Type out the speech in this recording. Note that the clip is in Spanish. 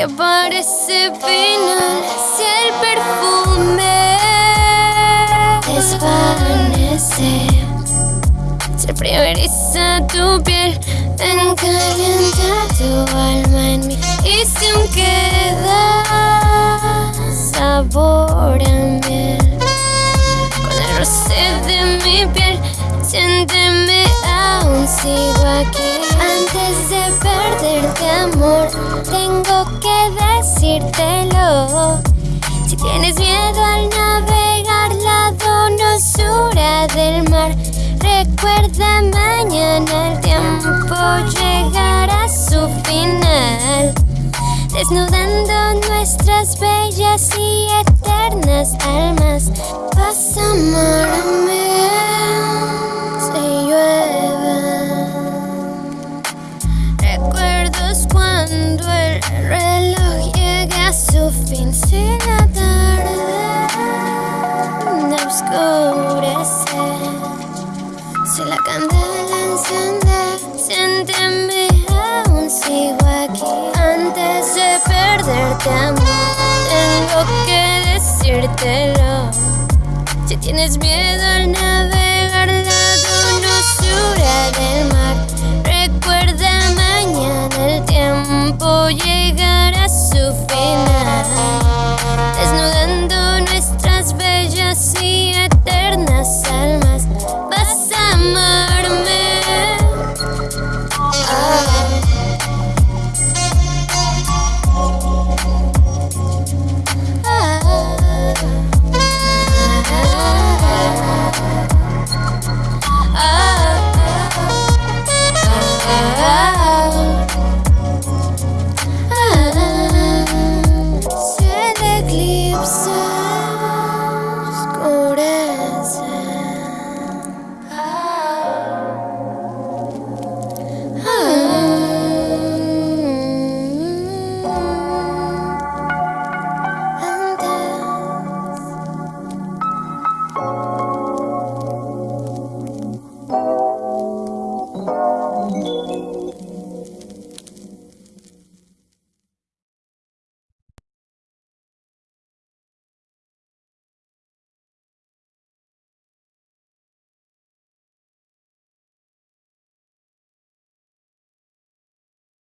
que parece final, si el perfume privariza tu piel, ven calienta tu alma en mí y si aún queda sabor a miel con el roce de mi piel. Siénteme, aún sigo aquí. Antes de perderte, amor, tengo que decírtelo. Si tienes miedo al navegar la donosura del mar, recuerda el tiempo llegará a su final desnudando nuestras bellas y eternas almas. Amarme si llueve. Recuerdos cuando el reloj llegue a su fin. Si la candela enciende, siénteme, aún sigo aquí. Antes de perderte, amor, tengo que decírtelo. Si tienes miedo al navegar la donosura del mar, recuerda mañana el tiempo llegará a su final.